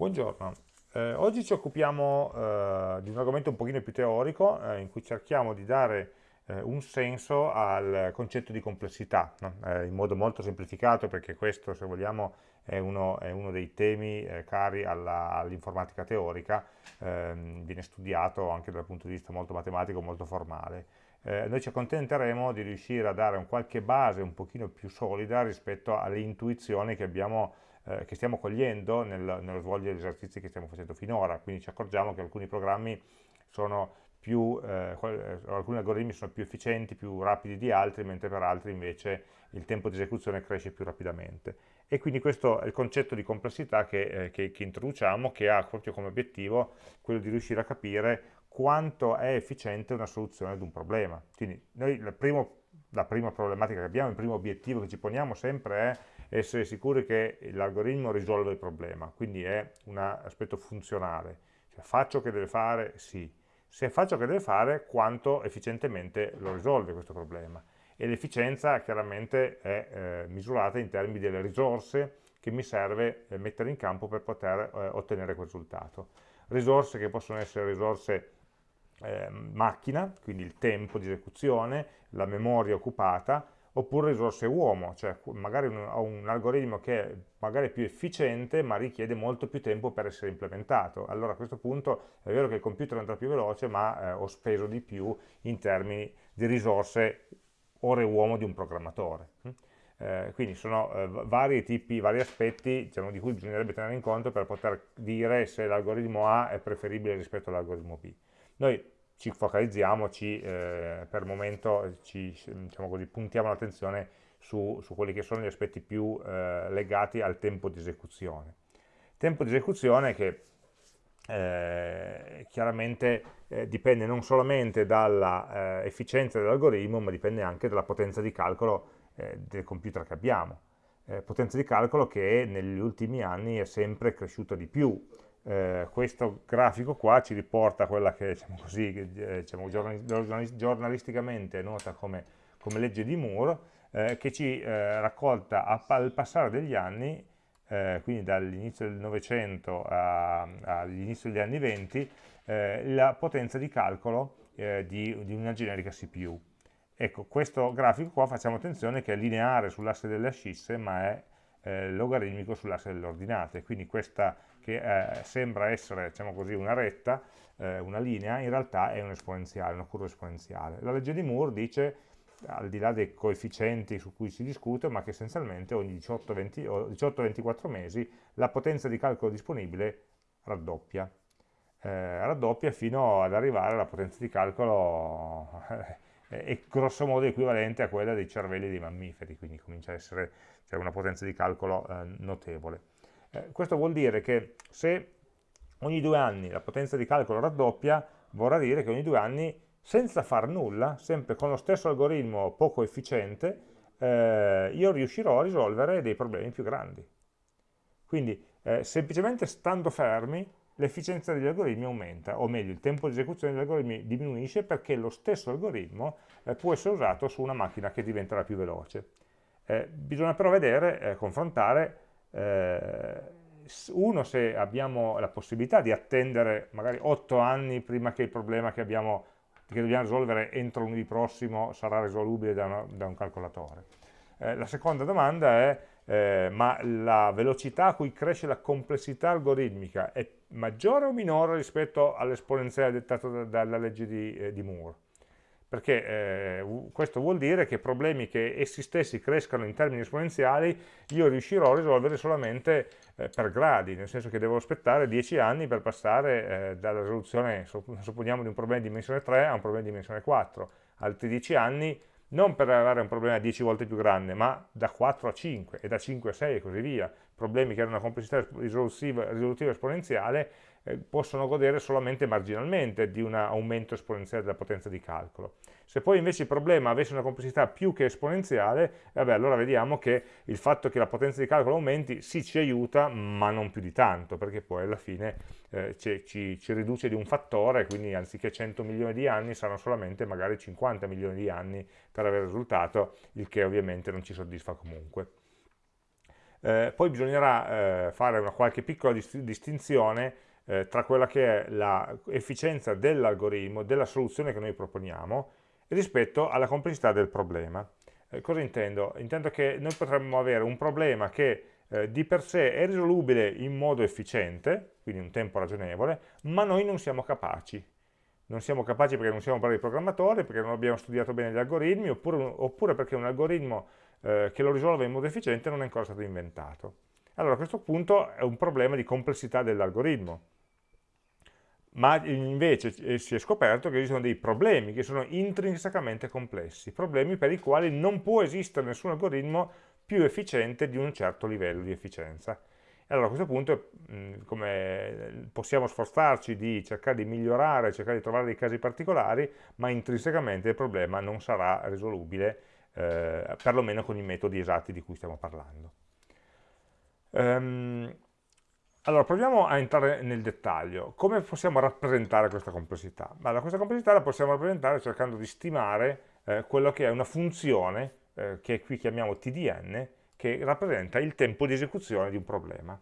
Buongiorno, eh, oggi ci occupiamo eh, di un argomento un pochino più teorico eh, in cui cerchiamo di dare eh, un senso al concetto di complessità, no? Eh, in modo molto semplificato perché questo se vogliamo è uno, è uno dei temi eh, cari all'informatica all teorica, ehm, viene studiato anche dal punto di vista molto matematico, molto formale. noi ci accontenteremo di riuscire a dare un qualche base un pochino più solida rispetto alle intuizioni che abbiamo eh, che stiamo cogliendo nel, nello svolgere gli esercizi che stiamo facendo finora, quindi ci accorgiamo che alcuni programmi sono più, eh, eh, alcuni algoritmi sono più efficienti, più rapidi di altri, mentre per altri invece il tempo di esecuzione cresce più rapidamente. E quindi questo è il concetto di complessità che, eh, che, che introduciamo, che ha proprio come obiettivo quello di riuscire a capire quanto è efficiente una soluzione ad un problema. Quindi noi primo, la prima problematica che abbiamo, il primo obiettivo che ci poniamo sempre è essere sicuri che l'algoritmo risolve il problema, quindi è un aspetto funzionale. Cioè, faccio che deve fare? Sì. Se faccio che deve fare, quanto efficientemente lo risolve questo problema? E l'efficienza chiaramente è eh, misurata in termini delle risorse che mi serve eh, mettere in campo per poter eh, ottenere quel risultato. Risorse che possono essere risorse eh, macchina, quindi il tempo di esecuzione, la memoria occupata, oppure risorse uomo, cioè magari un, ho un algoritmo che è magari più efficiente ma richiede molto più tempo per essere implementato. Allora a questo punto è vero che il computer andrà più veloce ma eh, ho speso di più in termini di risorse ore uomo di un programmatore. Hm? Eh, quindi sono eh, vari tipi, vari aspetti diciamo, di cui bisognerebbe tenere in conto per poter dire se l'algoritmo A è preferibile rispetto all'algoritmo B. Noi ci focalizziamo, ci, eh, per il momento ci, diciamo così, puntiamo l'attenzione su, su, quelli che sono gli aspetti più eh, legati al tempo di esecuzione. Tempo di esecuzione che eh, chiaramente eh, dipende non solamente dall'efficienza eh, dell'algoritmo, ma dipende anche dalla potenza di calcolo eh, del computer che abbiamo. potenza di calcolo che negli ultimi anni è sempre cresciuta di più, eh, questo grafico qua ci riporta quella che diciamo così, eh, diciamo, giornalisticamente è nota come, come, legge di Moore, eh, che ci eh, raccolta al passare degli anni, eh, quindi dall'inizio del Novecento all'inizio degli anni 20, eh, la potenza di calcolo di, di, una generica CPU. Ecco, questo grafico qua facciamo attenzione che è lineare sull'asse delle ascisse, ma è logaritmico sull'asse delle ordinate, quindi questa che eh, sembra essere diciamo così, una retta, eh, una linea, in realtà è un esponenziale, una curva esponenziale. La legge di Moore dice, al di là dei coefficienti su cui si discute, ma che essenzialmente ogni 18-24 mesi la potenza di calcolo disponibile raddoppia. Eh, raddoppia fino ad arrivare alla potenza di calcolo è grosso modo equivalente a quella dei cervelli dei mammiferi, quindi comincia a essere cioè, una potenza di calcolo eh, notevole. Eh, questo vuol dire che se ogni due anni la potenza di calcolo raddoppia, vorrà dire che ogni due anni, senza far nulla, sempre con lo stesso algoritmo poco efficiente, eh, io riuscirò a risolvere dei problemi più grandi. Quindi, eh, semplicemente stando fermi, l'efficienza degli algoritmi aumenta, o meglio, il tempo di esecuzione degli algoritmi diminuisce perché lo stesso algoritmo eh, può essere usato su una macchina che diventerà più veloce. Eh, bisogna però vedere, eh, confrontare eh, uno se abbiamo la possibilità di attendere magari 8 anni prima che il problema che, abbiamo, che dobbiamo risolvere entro lunedì prossimo sarà risolubile da, una, da un calcolatore. Eh, la seconda domanda è eh, ma la velocità a cui cresce la complessità algoritmica è maggiore o minore rispetto all'esponenziale dettato da, dalla legge di, eh, di Moore? Perché eh, questo vuol dire che problemi che essi stessi crescano in termini esponenziali io riuscirò a risolvere solamente eh, per gradi, nel senso che devo aspettare 10 anni per passare eh, dalla risoluzione, supponiamo, di un problema di dimensione 3 a un problema di dimensione 4, altri 10 anni non per avere un problema 10 volte più grande, ma da 4 a 5 e da 5 a 6 e così via, problemi che hanno una complessità risolutiva, risolutiva esponenziale eh, possono godere solamente marginalmente di un aumento esponenziale della potenza di calcolo. Se poi invece il problema avesse una complessità più che esponenziale, vabbè, allora vediamo che il fatto che la potenza di calcolo aumenti sì ci aiuta, ma non più di tanto, perché poi alla fine eh, ci, ci, riduce di un fattore, quindi anziché 100 milioni di anni saranno solamente magari 50 milioni di anni per avere risultato, il che ovviamente non ci soddisfa comunque. Eh, poi bisognerà eh, fare una qualche piccola dist distinzione eh, tra quella che è l'efficienza dell'algoritmo, della soluzione che noi proponiamo, rispetto alla complessità del problema. Eh, cosa intendo? Intendo che noi potremmo avere un problema che eh, di per sé è risolubile in modo efficiente, quindi un tempo ragionevole, ma noi non siamo capaci. Non siamo capaci perché non siamo bravi programmatori, perché non abbiamo studiato bene gli algoritmi, oppure, oppure perché un algoritmo eh, che lo risolve in modo efficiente non è ancora stato inventato. Allora a questo punto è un problema di complessità dell'algoritmo ma invece eh, si è scoperto che esistono dei problemi che sono intrinsecamente complessi, problemi per i quali non può esistere nessun algoritmo più efficiente di un certo livello di efficienza. E allora a questo punto come possiamo sforzarci di cercare di migliorare, cercare di trovare dei casi particolari, ma intrinsecamente il problema non sarà risolubile, eh, perlomeno con i metodi esatti di cui stiamo parlando. Um, allora, proviamo a entrare nel dettaglio. Come possiamo rappresentare questa complessità? Allora, questa complessità la possiamo rappresentare cercando di stimare eh, quello che è una funzione, eh, che qui chiamiamo TDN, che rappresenta il tempo di esecuzione di un problema.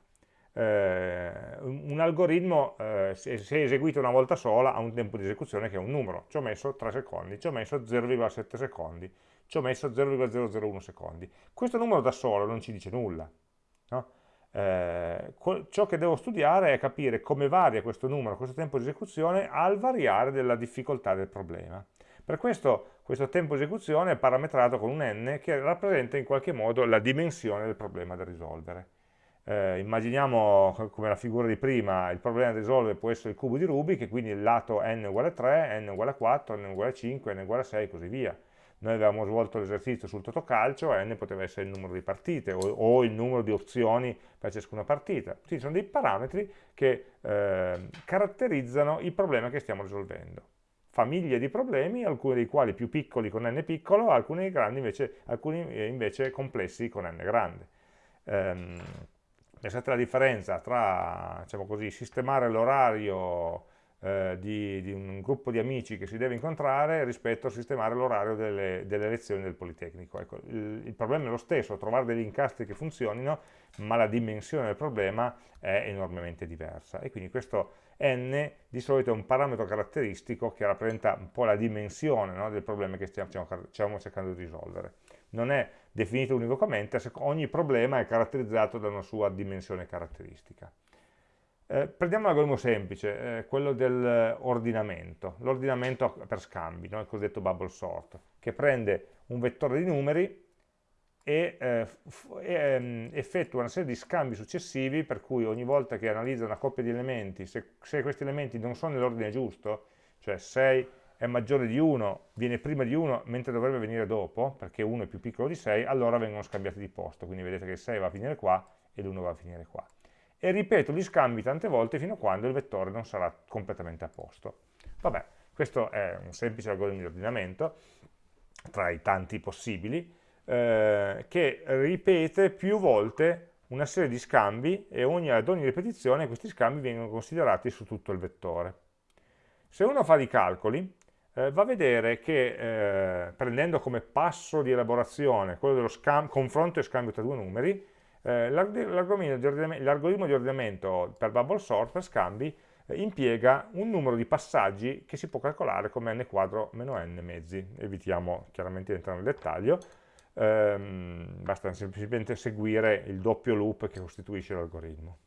Eh, un algoritmo, eh, se, se eseguito una volta sola, ha un tempo di esecuzione che è un numero. Ci ho messo 3 secondi, ci ho messo 0,7 secondi, ci ho messo 0,001 secondi. Questo numero da solo non ci dice nulla. No? Eh, ciò che devo studiare è capire come varia questo numero, questo tempo di esecuzione al variare della difficoltà del problema. Per questo questo tempo di esecuzione è parametrato con un n che rappresenta in qualche modo la dimensione del problema da risolvere. Eh, immaginiamo come la figura di prima, il problema da risolvere può essere il cubo di Rubik, quindi il lato n uguale 3, n uguale 4, n uguale 5, n uguale 6 e così via noi avevamo svolto l'esercizio sul totocalcio, n poteva essere il numero di partite o, o, il numero di opzioni per ciascuna partita. Quindi sono dei parametri che eh, caratterizzano il problema che stiamo risolvendo. Famiglie di problemi, alcuni dei quali più piccoli con n piccolo, alcuni, invece, alcuni eh, invece complessi con n grande. Um, pensate alla differenza tra, diciamo così, sistemare l'orario eh, di, di, un gruppo di amici che si deve incontrare rispetto a sistemare l'orario delle, delle, lezioni del Politecnico. Ecco, il, il, problema è lo stesso, trovare degli incastri che funzionino, ma la dimensione del problema è enormemente diversa. E quindi questo n di solito è un parametro caratteristico che rappresenta un po' la dimensione no, del problema che stiamo, stiamo cercando di risolvere. Non è definito univocamente, ogni problema è caratterizzato da una sua dimensione caratteristica. Eh, prendiamo un algoritmo semplice, eh, quello dell'ordinamento, l'ordinamento per scambi, no? il cosiddetto bubble sort, che prende un vettore di numeri e, eh, ehm, effettua una serie di scambi successivi per cui ogni volta che analizza una coppia di elementi, se, se questi elementi non sono nell'ordine giusto, cioè 6 è maggiore di 1, viene prima di 1 mentre dovrebbe venire dopo, perché 1 è più piccolo di 6, allora vengono scambiati di posto, quindi vedete che il 6 va a finire qua e l'1 va a finire qua e ripeto gli scambi tante volte fino a quando il vettore non sarà completamente a posto. Vabbè, questo è un semplice algoritmo di ordinamento, tra i tanti possibili, eh, che ripete più volte una serie di scambi e ogni, ad ogni ripetizione questi scambi vengono considerati su tutto il vettore. Se uno fa dei calcoli, eh, va a vedere che eh, prendendo come passo di elaborazione quello dello confronto e scambio tra due numeri, eh, l'algoritmo di ordinamento per bubble sort, per scambi, eh, impiega un numero di passaggi che si può calcolare come n quadro meno n mezzi. Evitiamo chiaramente di entrare nel dettaglio, ehm, basta semplicemente seguire il doppio loop che costituisce l'algoritmo.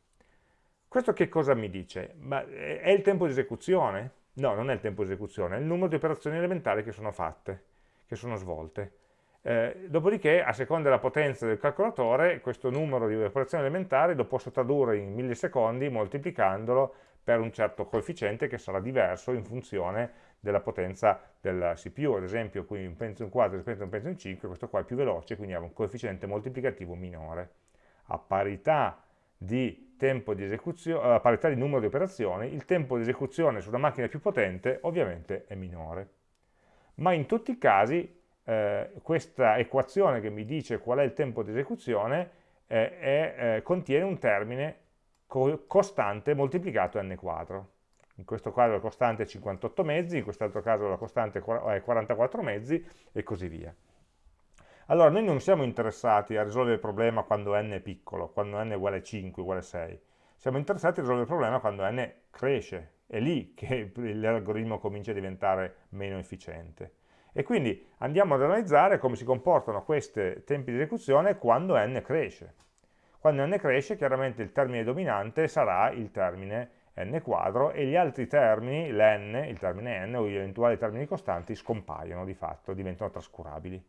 Questo che cosa mi dice? Ma è il tempo di esecuzione? No, non è il tempo di esecuzione, è il numero di operazioni elementari che sono fatte, che sono svolte. Eh, dopodiché, a seconda della potenza del calcolatore, questo numero di operazioni elementari lo posso tradurre in millisecondi moltiplicandolo per un certo coefficiente che sarà diverso in funzione della potenza della CPU. Ad esempio, qui un Pentium 4 rispetto a un Pentium 5, questo qua è più veloce, quindi ha un coefficiente moltiplicativo minore. A parità di, di a parità di numero di operazioni, il tempo di esecuzione su una macchina più potente ovviamente è minore. Ma in tutti i casi eh, questa equazione che mi dice qual è il tempo di esecuzione eh, è, eh, contiene un termine co costante moltiplicato n quadro. In questo caso la costante è 58 mezzi, in quest'altro caso la costante è 44 mezzi e così via. Allora, noi non siamo interessati a risolvere il problema quando n è piccolo, quando n è uguale a 5, uguale a 6. Siamo interessati a risolvere il problema quando n cresce. È lì che l'algoritmo comincia a diventare meno efficiente. E quindi andiamo ad analizzare come si comportano questi tempi di esecuzione quando n cresce. Quando n cresce, chiaramente il termine dominante sarà il termine n quadro e gli altri termini, l'n, il termine n o gli eventuali termini costanti scompaiono di fatto, diventano trascurabili.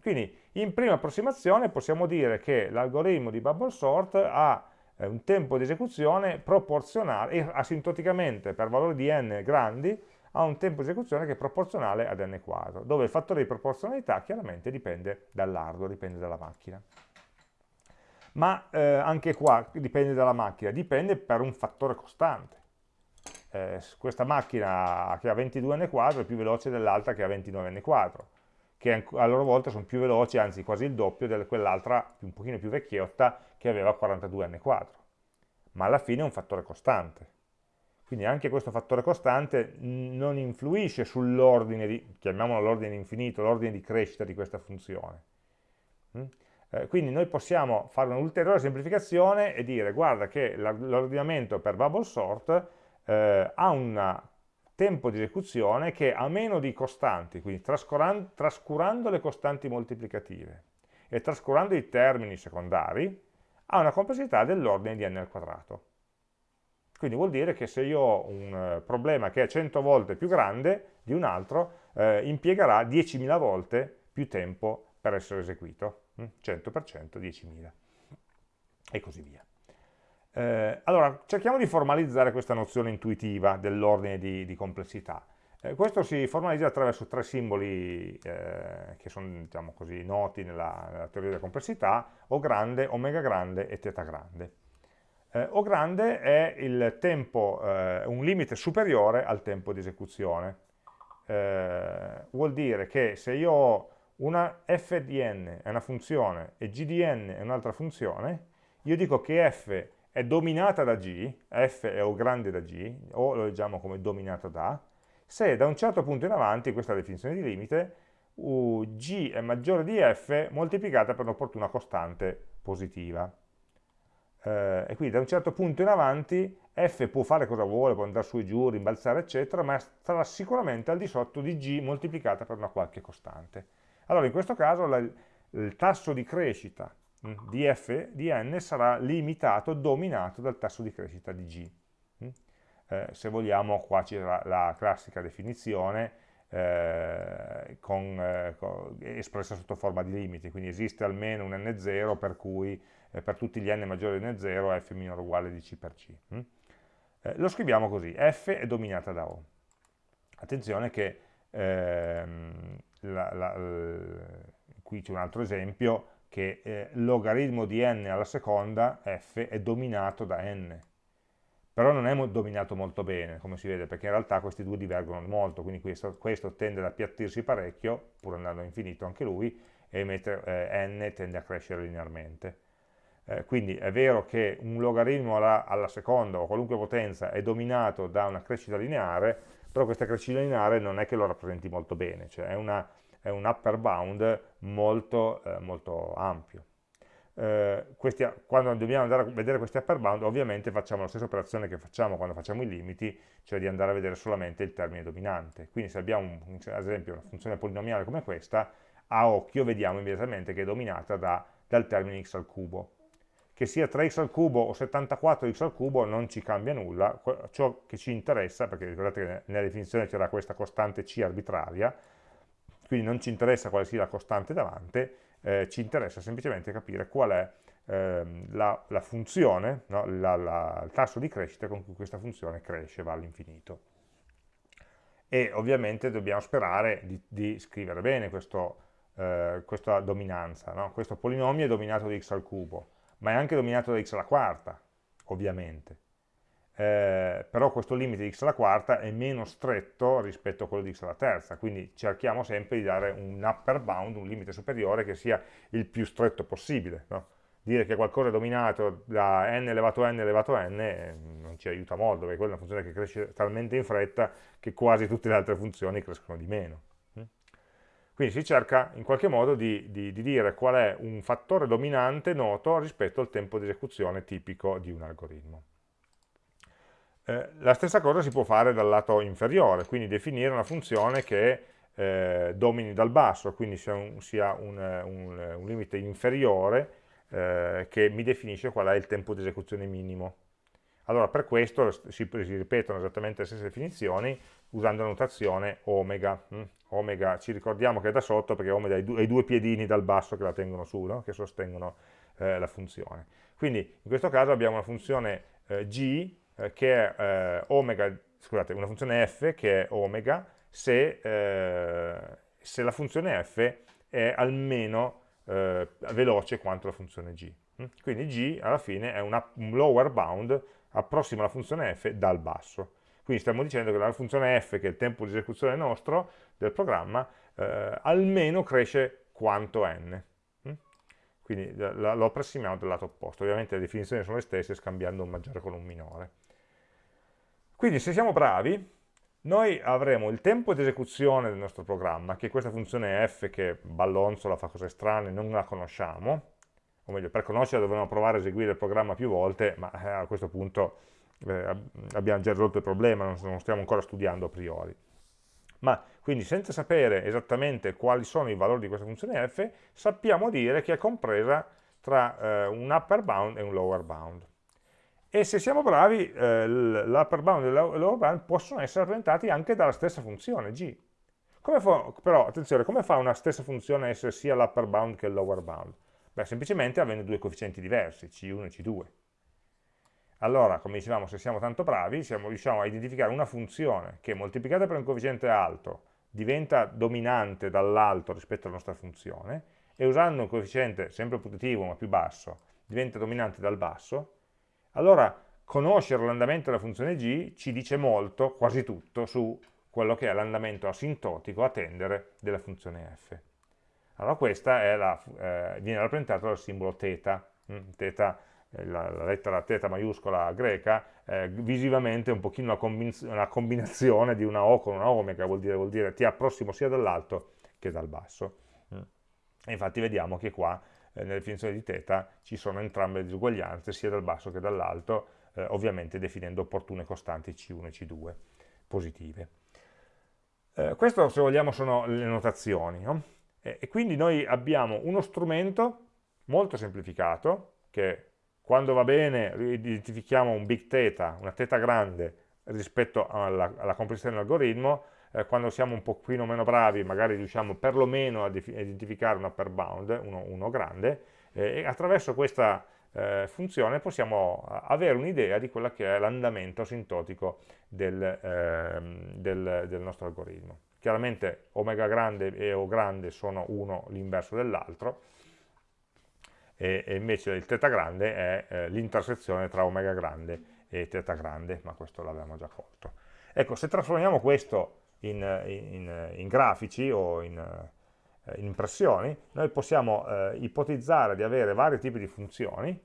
Quindi in prima approssimazione possiamo dire che l'algoritmo di bubble sort ha eh, un tempo di esecuzione proporzionale, asintoticamente per valori di n grandi, ha un tempo di esecuzione che è proporzionale ad n quadro, dove il fattore di proporzionalità chiaramente dipende dall'hardware, dipende dalla macchina. Ma eh, anche qua dipende dalla macchina, dipende per un fattore costante. Eh, questa macchina che ha 22n quadro è più veloce dell'altra che ha 29n quadro, che a loro volta sono più veloci, anzi quasi il doppio di quell'altra un pochino più vecchiotta che aveva 42n quadro. Ma alla fine è un fattore costante. Quindi anche questo fattore costante non influisce sull'ordine, di, chiamiamolo l'ordine infinito, l'ordine di crescita di questa funzione. Mm? Eh, quindi noi possiamo fare un'ulteriore semplificazione e dire guarda che l'ordinamento per bubble sort eh, ha un tempo di esecuzione che a meno di costanti, quindi trascurando, trascurando le costanti moltiplicative e trascurando i termini secondari, ha una complessità dell'ordine di n al quadrato. Quindi vuol dire che se io ho un eh, problema che è 100 volte più grande di un altro, eh, impiegherà 10.000 volte più tempo per essere eseguito. 100% 10.000 e così via. Eh, allora, cerchiamo di formalizzare questa nozione intuitiva dell'ordine di, di, complessità. Eh, questo si formalizza attraverso tre simboli eh, che sono diciamo così, noti nella, nella, teoria della complessità, O grande, omega grande e teta grande. Eh, o grande è il tempo, eh, un limite superiore al tempo di esecuzione. Eh, vuol dire che se io ho una f è una funzione e g è un'altra funzione, io dico che f è dominata da g, f è O grande da g, o lo leggiamo come dominato da, se da un certo punto in avanti, questa è la definizione di limite, g è maggiore di f moltiplicata per un'opportuna costante positiva eh, e quindi da un certo punto in avanti f può fare cosa vuole, può andare su e giù, rimbalzare eccetera, ma sarà sicuramente al di sotto di g moltiplicata per una qualche costante. Allora in questo caso la, il tasso di crescita mm, di f di n sarà limitato, dominato dal tasso di crescita di g. Mm. Eh, se vogliamo qua c'è la, la, classica definizione eh, con, eh, espressa sotto forma di limiti, quindi esiste almeno un n0 per cui eh, per tutti gli n maggiori di n0 f minore uguale di c per c. Mm? Eh, lo scriviamo così, f è dominata da O. Attenzione che ehm, la, la, qui c'è un altro esempio, che eh, logaritmo di n alla seconda, f, è dominato da n. Però non è dominato molto bene, come si vede, perché in realtà questi due divergono molto, quindi questo, questo tende ad appiattirsi parecchio, pur andando infinito anche lui, e mentre eh, n tende a crescere linearmente. Eh, quindi è vero che un logaritmo alla, alla, seconda o qualunque potenza è dominato da una crescita lineare, però questa crescita lineare non è che lo rappresenti molto bene, cioè è, una, è un upper bound molto, eh, molto ampio. Eh, questi, quando dobbiamo andare a vedere questi upper bound, ovviamente facciamo la stessa operazione che facciamo quando facciamo i limiti, cioè di andare a vedere solamente il termine dominante. Quindi se abbiamo, un, ad esempio, una funzione polinomiale come questa, a occhio vediamo immediatamente che è dominata da, dal termine x al cubo che sia 3x al cubo o 74x al cubo non ci cambia nulla, ciò che ci interessa, perché ricordate che nella definizione c'era questa costante c arbitraria, quindi non ci interessa quale sia la costante davanti, eh, ci interessa semplicemente capire qual è eh, la, la, funzione, no? la, la, il tasso di crescita con cui questa funzione cresce, va all'infinito. E ovviamente dobbiamo sperare di, di scrivere bene questo, eh, questa dominanza, no? questo polinomio è dominato di x al cubo, ma è anche dominato da x alla quarta, ovviamente. Eh, però questo limite di x alla quarta è meno stretto rispetto a quello di x alla terza, quindi cerchiamo sempre di dare un upper bound, un limite superiore che sia il più stretto possibile. No? Dire che qualcosa è dominato da n elevato a n elevato a n eh, non ci aiuta molto, perché quella è una funzione che cresce talmente in fretta che quasi tutte le altre funzioni crescono di meno. Quindi si cerca in qualche modo di, di, di, dire qual è un fattore dominante noto rispetto al tempo di esecuzione tipico di un algoritmo. Eh, la stessa cosa si può fare dal lato inferiore, quindi definire una funzione che eh, domini dal basso, quindi sia un, sia un, un, un limite inferiore eh, che mi definisce qual è il tempo di esecuzione minimo. Allora per questo si, si ripetono esattamente le stesse definizioni usando la notazione omega. Hm? Omega ci ricordiamo che è da sotto perché omega ha i, due, piedini dal basso che la tengono su, no? che sostengono eh, la funzione. Quindi in questo caso abbiamo una funzione eh, g che è eh, omega, scusate, una funzione f che è omega se, eh, se la funzione f è almeno eh, veloce quanto la funzione g. Quindi g alla fine è una, un lower bound, approssima la funzione f dal basso. Quindi stiamo dicendo che la funzione f, che è il tempo di esecuzione nostro, del programma, eh, almeno cresce quanto n. Quindi lo approssimiamo dal lato opposto. Ovviamente le definizioni sono le stesse, scambiando un maggiore con un minore. Quindi se siamo bravi, noi avremo il tempo di esecuzione del nostro programma, che questa funzione f che ballonzola, fa cose strane, non la conosciamo, o meglio, per conoscerla dovremo provare a eseguire il programma più volte, ma eh, a questo punto eh, abbiamo già risolto il problema, non stiamo ancora studiando a priori. Ma quindi senza sapere esattamente quali sono i valori di questa funzione f, sappiamo dire che è compresa tra eh, un upper bound e un lower bound. E se siamo bravi, eh, l'upper bound e il lower bound possono essere rappresentati anche dalla stessa funzione g. Fa, però, attenzione, come fa una stessa funzione a essere sia l'upper bound che il lower bound? Beh, semplicemente avendo due coefficienti diversi, c1 e c2 allora, come dicevamo, se siamo tanto bravi, siamo, riusciamo a identificare una funzione che moltiplicata per un coefficiente alto diventa dominante dall'alto rispetto alla nostra funzione e usando un coefficiente sempre putativo ma più basso diventa dominante dal basso, allora conoscere l'andamento della funzione g ci dice molto, quasi tutto, su quello che è l'andamento asintotico a tendere della funzione f. Allora questa la, eh, viene rappresentata dal simbolo θ, mm, θ eh, la, la, lettera teta maiuscola greca, eh, visivamente è un pochino una, combin una, combinazione di una O con una omega, vuol dire, vuol dire ti approssimo sia dall'alto che dal basso. Mm. E infatti vediamo che qua, eh, nella definizione di teta, ci sono entrambe le disuguaglianze, sia dal basso che dall'alto, eh, ovviamente definendo opportune costanti C1 e C2 positive. Eh, questo, se vogliamo, sono le notazioni. No? e quindi noi abbiamo uno strumento molto semplificato, che quando va bene identifichiamo un big theta, una theta grande rispetto alla, alla complessità dell'algoritmo, eh, quando siamo un pochino meno bravi magari riusciamo perlomeno a identificare un upper bound, uno, uno grande, eh, e attraverso questa eh, funzione possiamo avere un'idea di quello che è l'andamento asintotico del, ehm, del, del nostro algoritmo. Chiaramente omega grande e O grande sono uno l'inverso dell'altro, e, e invece il θ grande è eh, l'intersezione tra omega grande e θ grande, ma questo l'abbiamo già colto. Ecco, se trasformiamo questo in, in, in grafici o in, eh, in, impressioni, noi possiamo eh, ipotizzare di avere vari tipi di funzioni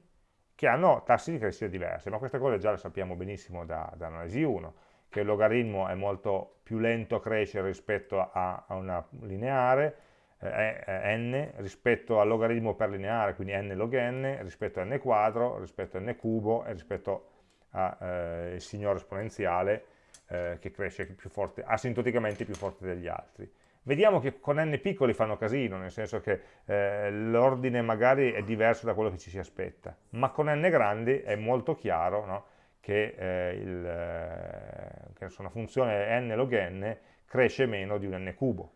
che hanno tassi di crescita diversi, ma queste cose già le sappiamo benissimo da, da analisi 1, che il logaritmo è molto più lento a crescere rispetto a, a una lineare, eh, n rispetto al logaritmo per lineare, quindi n log n, rispetto a n quadro, rispetto a n cubo e rispetto al eh, signore esponenziale eh, che cresce più forte, asintoticamente più forte degli altri. Vediamo che con n piccoli fanno casino, nel senso che eh, l'ordine magari è diverso da quello che ci si aspetta, ma con n grandi è molto chiaro no? che, eh, il, eh, che una funzione n log n cresce meno di un n cubo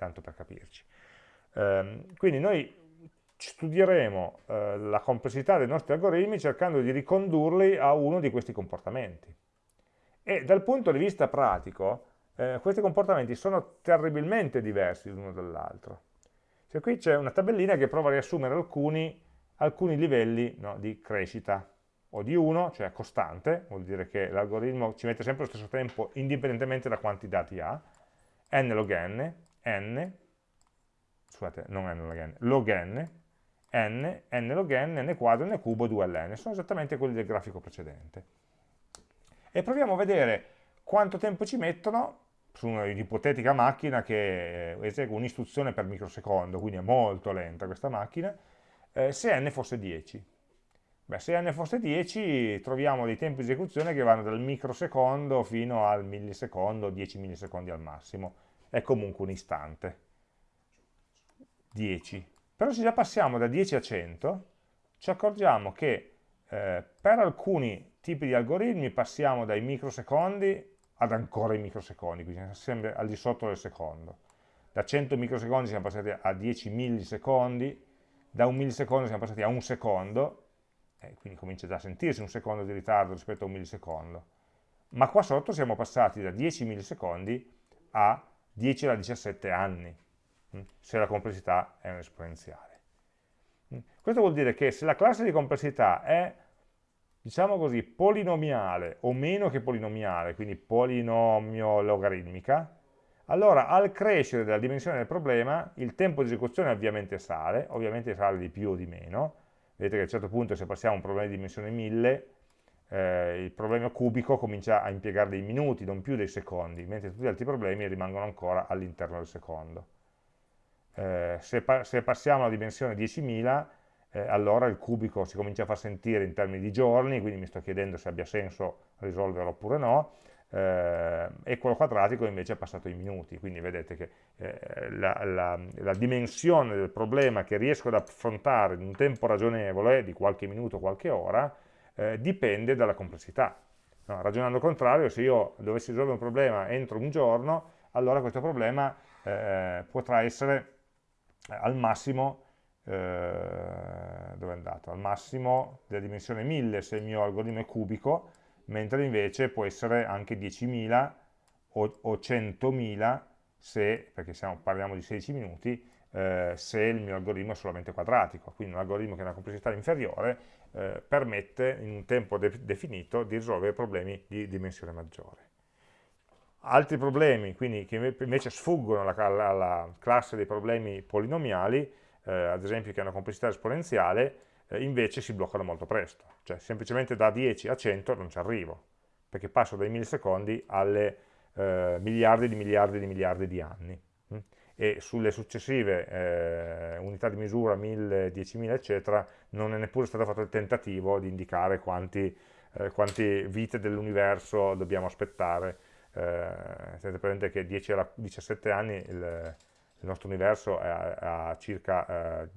tanto per capirci. Eh, quindi noi studieremo eh, la complessità dei nostri algoritmi cercando di ricondurli a uno di questi comportamenti. E dal punto di vista pratico, eh, questi comportamenti sono terribilmente diversi l'uno dall'altro. Cioè, qui c'è una tabellina che prova a riassumere alcuni, alcuni livelli no, di crescita, o di 1, cioè costante, vuol dire che l'algoritmo ci mette sempre lo stesso tempo indipendentemente da quanti dati ha, n log n, n, scusate, non n log n, log n, n, n log n, n quadro, n cubo, 2ln, sono esattamente quelli del grafico precedente. E proviamo a vedere quanto tempo ci mettono su un'ipotetica macchina che eh, esegue un'istruzione per microsecondo, quindi è molto lenta questa macchina, eh, se n fosse 10. Beh, se n fosse 10 troviamo dei tempi di esecuzione che vanno dal microsecondo fino al millisecondo, 10 millisecondi al massimo, è comunque un istante. 10. Però se già passiamo da 10 a 100, ci accorgiamo che eh, per alcuni tipi di algoritmi passiamo dai microsecondi ad ancora i microsecondi, quindi sempre al di sotto del secondo. Da 100 microsecondi siamo passati a 10 millisecondi, da un millisecondo siamo passati a un secondo, eh, quindi comincia già a sentirsi un secondo di ritardo rispetto a un millisecondo. Ma qua sotto siamo passati da 10 millisecondi a 10 alla 17 anni, hm, se la complessità è un'esponenziale. Hm, questo vuol dire che se la classe di complessità è, diciamo così, polinomiale o meno che polinomiale, quindi polinomio logaritmica, allora al crescere della dimensione del problema il tempo di esecuzione ovviamente sale, ovviamente sale di più o di meno, vedete che a un certo punto se passiamo a un problema di dimensione 1000, eh, il problema cubico comincia a impiegare dei minuti, non più dei secondi, mentre tutti gli altri problemi rimangono ancora all'interno del secondo. Eh, se, pa se, passiamo alla dimensione 10.000, eh, allora il cubico si comincia a far sentire in termini di giorni, quindi mi sto chiedendo se abbia senso risolverlo oppure no, eh, e quello quadratico invece è passato in minuti, quindi vedete che eh, la, la, la, dimensione del problema che riesco ad affrontare in un tempo ragionevole, di qualche minuto, qualche ora, eh, dipende dalla complessità. No, ragionando al contrario, se io dovessi risolvere un problema entro un giorno, allora questo problema eh, potrà essere eh, al massimo eh, dove è andato? Al massimo della dimensione 1000 se il mio algoritmo è cubico, mentre invece può essere anche 10.000 o, o 100.000 se, perché siamo, parliamo di 16 minuti, eh, se il mio algoritmo è solamente quadratico, quindi un algoritmo che ha una complessità inferiore eh, permette in un tempo de definito di risolvere problemi di dimensione maggiore. Altri problemi, quindi, che invece sfuggono alla, alla, alla classe dei problemi polinomiali, eh, ad esempio che hanno complessità esponenziale, eh, invece si bloccano molto presto, cioè semplicemente da 10 a 100 non ci arrivo, perché passo dai millisecondi alle eh, miliardi di miliardi di miliardi di anni. E sulle successive eh, unità di misura, 1000, 10.000 eccetera, non è neppure stato fatto il tentativo di indicare quanti, eh, quante vite dell'universo dobbiamo aspettare. Eh, tenete presente che 10 alla 17 anni il, il nostro universo ha, circa eh,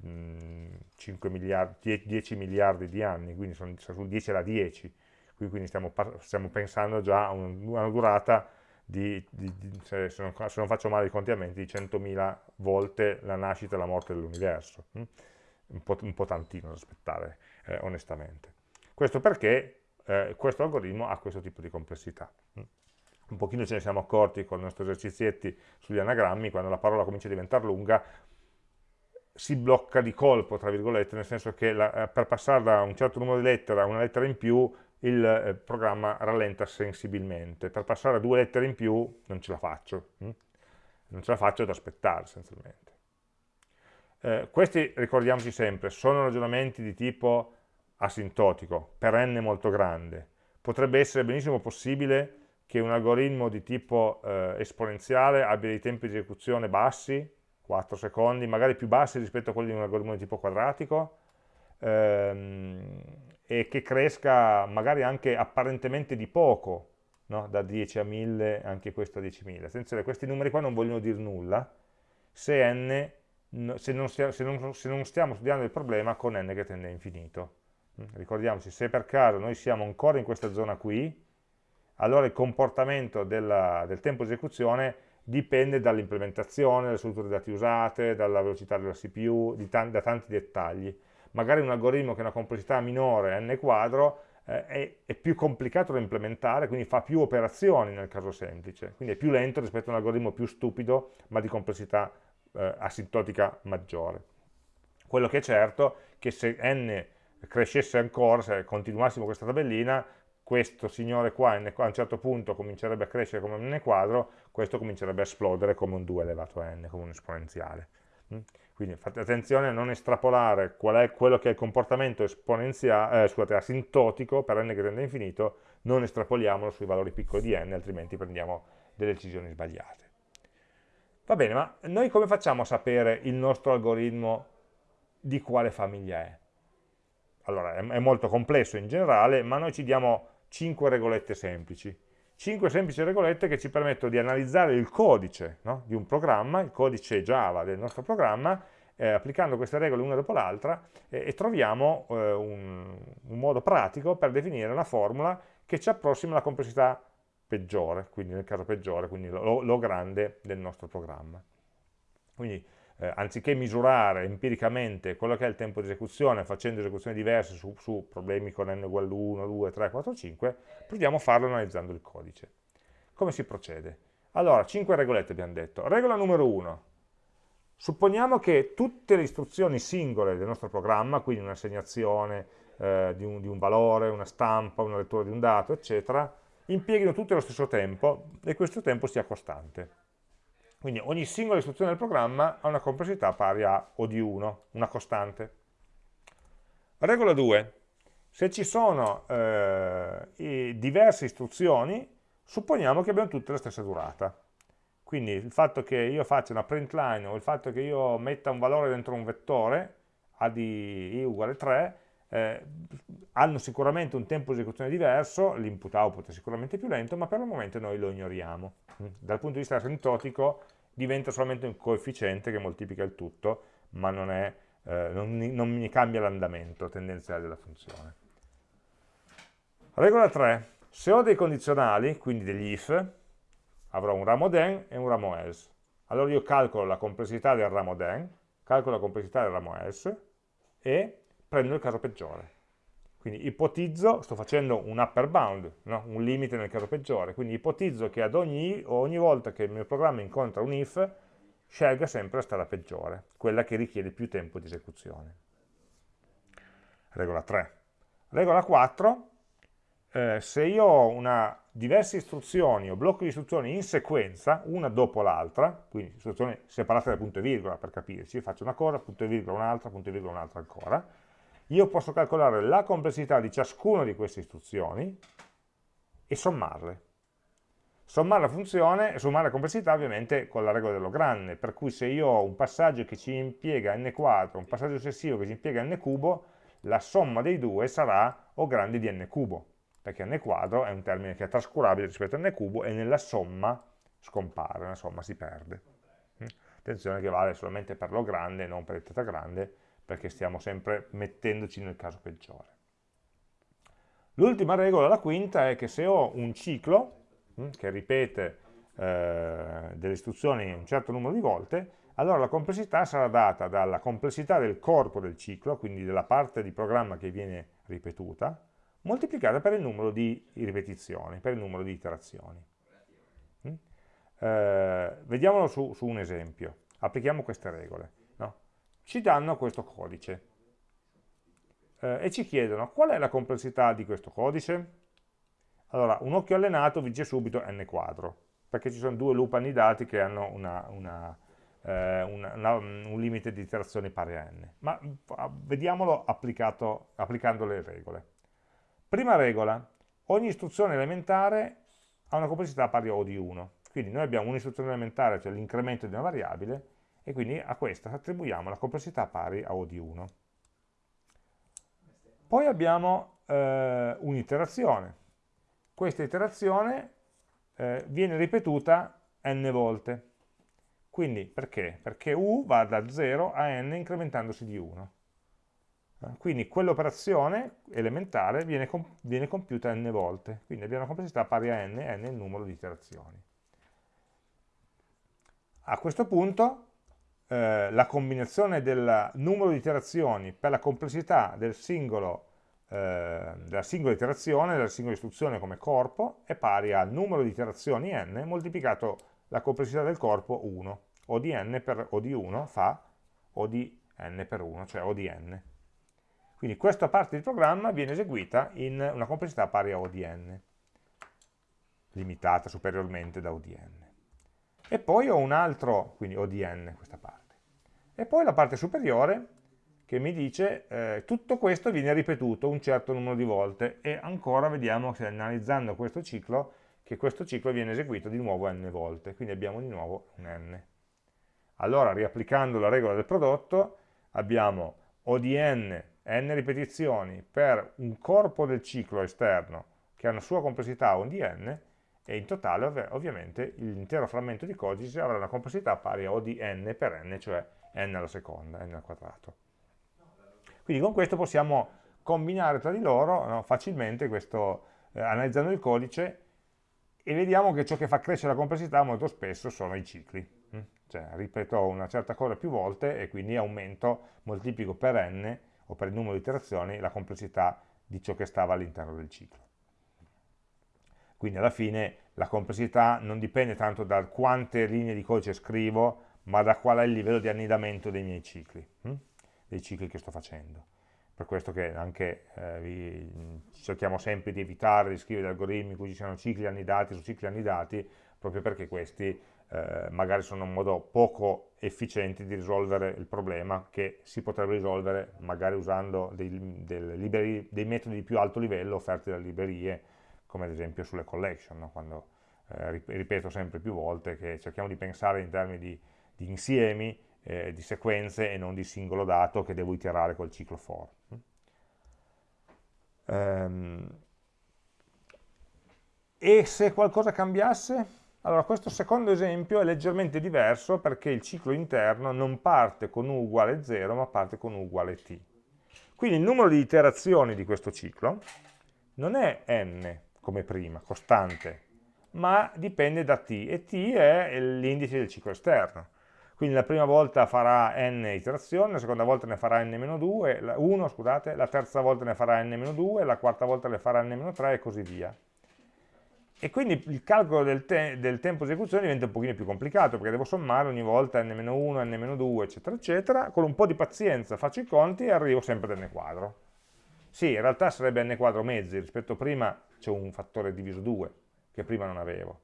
5 miliardi, 10 miliardi di anni, quindi sono, sono sul 10 alla 10, quindi stiamo, stiamo pensando già a una durata di, di, di se, non, se, non, faccio male i contiamenti, di 100.000 volte la nascita e la morte dell'universo. Hm? Un, po', un po' tantino da aspettare, eh, onestamente. Questo perché eh, questo algoritmo ha questo tipo di complessità. Hm? un pochino ce ne siamo accorti con i nostri esercizietti sugli anagrammi, quando la parola comincia a diventare lunga, si blocca di colpo, tra virgolette, nel senso che la, eh, per passare da un certo numero di lettere a una lettera in più, il eh, programma rallenta sensibilmente. Per passare a due lettere in più non ce la faccio, hm? non ce la faccio ad aspettare essenzialmente. Eh, questi, ricordiamoci sempre, sono ragionamenti di tipo asintotico, per n molto grande. Potrebbe essere benissimo possibile che un algoritmo di tipo eh, esponenziale abbia dei tempi di esecuzione bassi, 4 secondi, magari più bassi rispetto a quelli di un algoritmo di tipo quadratico, ehm, e che cresca magari anche apparentemente di poco, no? da 10 a 1000, anche questo a 10.000. Attenzione, questi numeri qua non vogliono dire nulla se, n, se, non, se, non, se non stiamo studiando il problema con n che tende a infinito. Ricordiamoci, se per caso noi siamo ancora in questa zona qui, allora il comportamento della, del tempo di esecuzione dipende dall'implementazione, dalle strutture dati usate, dalla velocità della CPU, da tanti dettagli. Magari un algoritmo che ha una complessità minore, n quadro, eh, è, è, più complicato da implementare, quindi fa più operazioni nel caso semplice, quindi è più lento rispetto a un algoritmo più stupido, ma di complessità eh, asintotica maggiore. Quello che è certo è che se n crescesse ancora, se continuassimo questa tabellina, questo signore qua a un certo punto comincerebbe a crescere come un n quadro, questo comincerebbe a esplodere come un 2 elevato a n, come un esponenziale. Mm? Quindi fate attenzione a non estrapolare qual è quello che è il comportamento eh, scusate, asintotico per n che tende a infinito, non estrapoliamolo sui valori piccoli di n, altrimenti prendiamo delle decisioni sbagliate. Va bene, ma noi come facciamo a sapere il nostro algoritmo di quale famiglia è? Allora, è molto complesso in generale, ma noi ci diamo 5 regolette semplici. 5 semplici regolette che ci permettono di analizzare il codice no? di un programma, il codice Java del nostro programma, eh, applicando queste regole una dopo l'altra eh, e troviamo eh, un, un, modo pratico per definire una formula che ci approssima alla complessità peggiore, quindi nel caso peggiore, quindi lo, lo grande del nostro programma. Quindi eh, anziché misurare empiricamente quello che è il tempo di esecuzione facendo esecuzioni diverse su, su problemi con n uguale 1, 2, 3, 4, 5, proviamo a farlo analizzando il codice. Come si procede? Allora, 5 regolette abbiamo detto. Regola numero 1. Supponiamo che tutte le istruzioni singole del nostro programma, quindi un'assegnazione eh, di, di un valore, una stampa, una lettura di un dato, eccetera, impieghino tutte lo stesso tempo e questo tempo sia costante. Quindi ogni singola istruzione del programma ha una complessità pari a O di 1, una costante. Regola 2. Se ci sono eh, diverse istruzioni, supponiamo che abbiano tutte la stessa durata. Quindi il fatto che io faccia una print line o il fatto che io metta un valore dentro un vettore, a di i uguale 3, eh, hanno sicuramente un tempo di esecuzione diverso, l'input output è sicuramente più lento, ma per il momento noi lo ignoriamo. Dal punto di vista asintotico diventa solamente un coefficiente che moltiplica il tutto, ma non, è, eh, non, non mi cambia l'andamento tendenziale della funzione. Regola 3. Se ho dei condizionali, quindi degli if, avrò un ramo then e un ramo else. Allora io calcolo la complessità del ramo then, calcolo la complessità del ramo else e prendo il caso peggiore. Quindi ipotizzo, sto facendo un upper bound, no? un limite nel caso peggiore, quindi ipotizzo che ad ogni, ogni volta che il mio programma incontra un if, scelga sempre la strada peggiore, quella che richiede più tempo di esecuzione. Regola 3. Regola 4, eh, se io ho una, diverse istruzioni o blocchi di istruzioni in sequenza, una dopo l'altra, quindi istruzioni separate da punto e virgola per capirci, faccio una cosa, punto e virgola un'altra, punto e virgola un'altra ancora, io posso calcolare la complessità di ciascuna di queste istruzioni e sommarle. Sommare la funzione, sommare la complessità ovviamente con la regola dello grande, per cui se io ho un passaggio che ci impiega n quadro, un passaggio successivo che ci impiega n cubo, la somma dei due sarà O grande di n cubo, perché n quadro è un termine che è trascurabile rispetto a n cubo e nella somma scompare, nella somma si perde. Attenzione che vale solamente per lo grande, non per il teta grande, perché stiamo sempre mettendoci nel caso peggiore. L'ultima regola, la quinta, è che se ho un ciclo hm, che ripete eh, delle istruzioni un certo numero di volte, allora la complessità sarà data dalla complessità del corpo del ciclo, quindi della parte di programma che viene ripetuta, moltiplicata per il numero di ripetizioni, per il numero di iterazioni. Hm? Eh, vediamolo su, su un esempio, applichiamo queste regole ci danno questo codice eh, e ci chiedono qual è la complessità di questo codice. Allora, un occhio allenato vi dice subito n quadro, perché ci sono due loop annidati che hanno una, una, eh, una, un limite di iterazioni pari a n. Ma vediamolo applicando le regole. Prima regola, ogni istruzione elementare ha una complessità pari a O di 1. Quindi noi abbiamo un'istruzione elementare, cioè l'incremento di una variabile, e quindi a questa attribuiamo la complessità pari a O di 1. Poi abbiamo eh, un'iterazione. Questa iterazione eh, viene ripetuta n volte. Quindi perché? Perché u va da 0 a n incrementandosi di 1. Eh, quindi quell'operazione elementare viene, comp viene compiuta n volte. Quindi abbiamo una complessità pari a n, n è il numero di iterazioni. A questo punto eh, la combinazione del numero di iterazioni per la complessità del singolo, eh, della singola iterazione, della singola istruzione come corpo, è pari al numero di iterazioni n moltiplicato la complessità del corpo 1. O di n per O di 1 fa O di n per 1, cioè O di n. Quindi questa parte del programma viene eseguita in una complessità pari a O di n, limitata superiormente da O di n. E poi ho un altro, quindi O di n questa parte e poi la parte superiore che mi dice eh, tutto questo viene ripetuto un certo numero di volte e ancora vediamo che analizzando questo ciclo che questo ciclo viene eseguito di nuovo n volte, quindi abbiamo di nuovo un n. Allora, riapplicando la regola del prodotto, abbiamo O di n, n ripetizioni per un corpo del ciclo esterno che ha una sua complessità O di n, e in totale ov ovviamente l'intero frammento di codice avrà una complessità pari a O di n per n, cioè n alla seconda, n al quadrato. Quindi con questo possiamo combinare tra di loro no, facilmente questo, eh, analizzando il codice e vediamo che ciò che fa crescere la complessità molto spesso sono i cicli. Mm? Cioè ripeto una certa cosa più volte e quindi aumento, moltiplico per n o per il numero di iterazioni la complessità di ciò che stava all'interno del ciclo. Quindi alla fine la complessità non dipende tanto da quante linee di codice scrivo, ma da qual è il livello di annidamento dei miei cicli, hm? dei cicli che sto facendo per questo che anche eh, vi, cerchiamo sempre di evitare di scrivere algoritmi in cui ci siano cicli annidati su cicli annidati, proprio perché questi eh, magari sono un modo poco efficiente di risolvere il problema che si potrebbe risolvere magari usando dei, liberi, dei metodi di più alto livello offerti dalle librerie, come ad esempio sulle collection, no? quando eh, ripeto sempre più volte che cerchiamo di pensare in termini di, di insiemi eh, di sequenze e non di singolo dato che devo iterare col ciclo for. Um, e se qualcosa cambiasse? Allora, questo secondo esempio è leggermente diverso perché il ciclo interno non parte con u uguale 0, ma parte con u uguale t. Quindi il numero di iterazioni di questo ciclo non è n, come prima, costante, ma dipende da t, e t è l'indice del ciclo esterno quindi la prima volta farà n iterazioni, la seconda volta ne farà n-2, 1, scusate, la terza volta ne farà n-2, la quarta volta ne farà n-3 e così via. E quindi il calcolo del, te del, tempo di esecuzione diventa un pochino più complicato, perché devo sommare ogni volta n-1, n-2, eccetera, eccetera, con un po' di pazienza faccio i conti e arrivo sempre ad n quadro. Sì, in realtà sarebbe n quadro mezzi, rispetto a prima c'è un fattore diviso 2, che prima non avevo,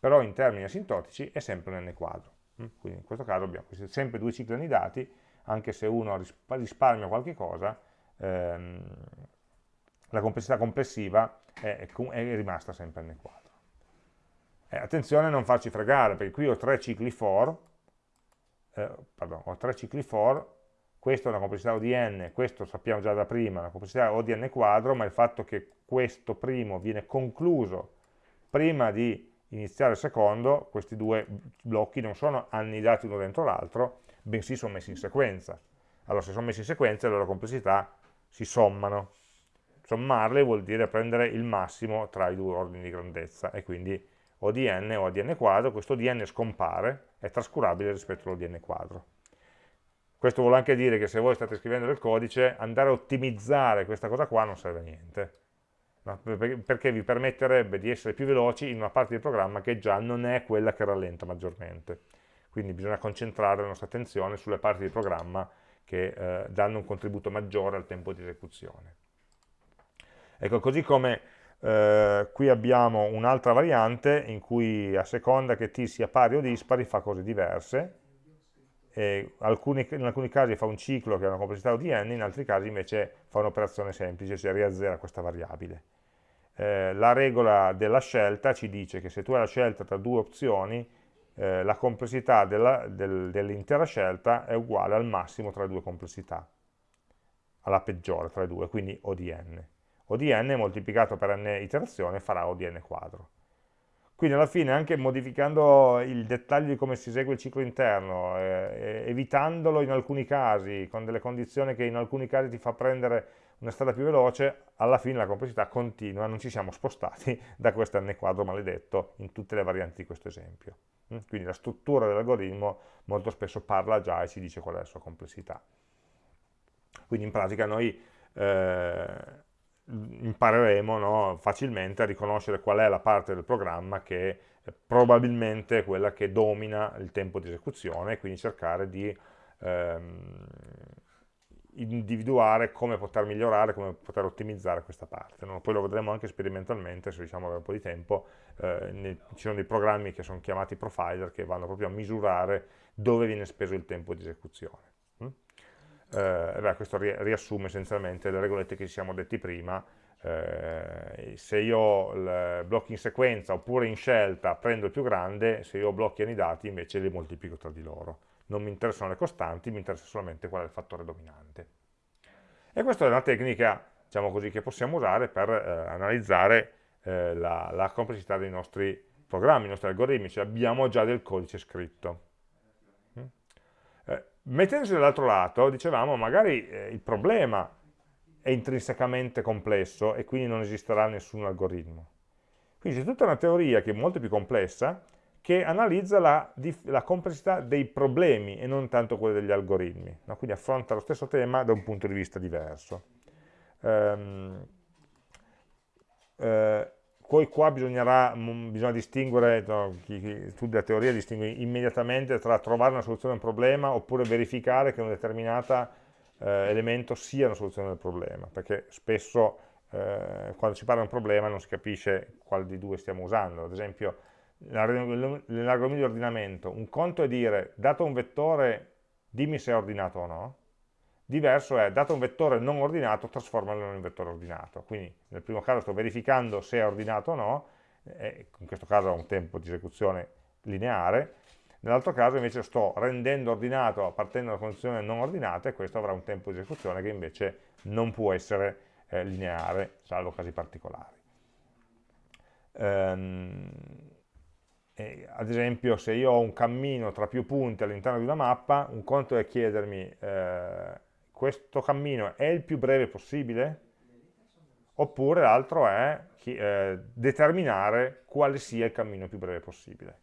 però in termini asintotici è sempre un n quadro. Mm? Quindi in questo caso abbiamo sempre due cicli annidati, anche se uno risparmia qualche cosa, ehm, la complessità complessiva è, è, rimasta sempre n quadro. Eh, attenzione a non farci fregare, perché qui ho tre cicli for, eh, pardon, ho tre cicli for, questo è una complessità O di n, questo sappiamo già da prima, una complessità O di n quadro, ma il fatto che questo primo viene concluso prima di iniziare il secondo, questi due blocchi non sono annidati uno dentro l'altro, bensì sono messi in sequenza. Allora se sono messi in sequenza le loro complessità si sommano. Sommarle vuol dire prendere il massimo tra i due ordini di grandezza e quindi o di n o di n quadro, questo di n scompare, è trascurabile rispetto allo di n quadro. Questo vuol anche dire che se voi state scrivendo del codice, andare a ottimizzare questa cosa qua non serve a niente no? perché vi permetterebbe di essere più veloci in una parte del programma che già non è quella che rallenta maggiormente. Quindi bisogna concentrare la nostra attenzione sulle parti del programma che eh, danno un contributo maggiore al tempo di esecuzione. Ecco, così come eh, qui abbiamo un'altra variante in cui a seconda che t sia pari o dispari fa cose diverse, alcuni, in alcuni casi fa un ciclo che ha una complessità di n, in altri casi invece fa un'operazione semplice, cioè riazzera questa variabile. Eh, la regola della scelta ci dice che se tu hai la scelta tra due opzioni, eh, la complessità dell'intera del, scelta è uguale al massimo tra le due complessità, alla peggiore tra le due, quindi O di n. O di n moltiplicato per n iterazione farà O di n quadro. Quindi alla fine anche modificando il dettaglio di come si esegue il ciclo interno, eh, evitandolo in alcuni casi, con delle condizioni che in alcuni casi ti fa prendere una strada più veloce, alla fine la complessità continua, non ci siamo spostati da questo n quadro maledetto in tutte le varianti di questo esempio. Mm? Quindi la struttura dell'algoritmo molto spesso parla già e ci dice qual è la sua complessità. Quindi in pratica noi eh, impareremo no, facilmente a riconoscere qual è la parte del programma che è probabilmente quella che domina il tempo di esecuzione e quindi cercare di ehm, individuare come poter migliorare, come poter ottimizzare questa parte. No? Poi lo vedremo anche sperimentalmente, se riusciamo ad avere un po' di tempo, eh, ci sono dei programmi che sono chiamati profiler che vanno proprio a misurare dove viene speso il tempo di esecuzione eh, beh, questo riassume essenzialmente le regolette che ci siamo detti prima, eh, se io ho blocchi in sequenza oppure in scelta prendo il più grande, se io blocchi e dati invece li moltiplico tra di loro. Non mi interessano le costanti, mi interessa solamente qual è il fattore dominante. E questa è una tecnica diciamo così, che possiamo usare per eh, analizzare eh, la, la, complessità dei nostri programmi, i nostri algoritmi, cioè abbiamo già del codice scritto. Mettendosi dall'altro lato, dicevamo, magari eh, il problema è intrinsecamente complesso e quindi non esisterà nessun algoritmo. Quindi c'è tutta una teoria che è molto più complessa, che analizza la, la, complessità dei problemi e non tanto quella degli algoritmi, no? quindi affronta lo stesso tema da un punto di vista diverso. Um, eh, poi qua bisognerà, mm, bisogna distinguere, no, chi, chi studia la teoria distingue immediatamente tra trovare una soluzione a un problema oppure verificare che un determinato eh, elemento sia una soluzione del problema, perché spesso eh, quando si parla di un problema non si capisce quale di due stiamo usando, ad esempio nell'algoritmo di ordinamento, un conto è dire, dato un vettore, dimmi se è ordinato o no, diverso è, dato un vettore non ordinato, trasformalo in un vettore ordinato. Quindi nel primo caso sto verificando se è ordinato o no, in questo caso ha un tempo di esecuzione lineare, nell'altro caso invece sto rendendo ordinato partendo da una condizione non ordinata e questo avrà un tempo di esecuzione che invece non può essere eh, lineare, salvo casi particolari. Ehm, eh, ad esempio se io ho un cammino tra più punti all'interno di una mappa, un conto è chiedermi eh, questo cammino è il più breve possibile? Oppure l'altro è eh, determinare quale sia il cammino più breve possibile.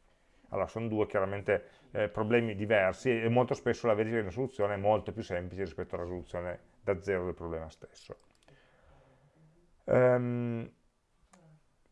Allora sono due chiaramente eh, problemi diversi e molto spesso la verifica di una soluzione è molto più semplice rispetto alla risoluzione da zero del problema stesso. Um,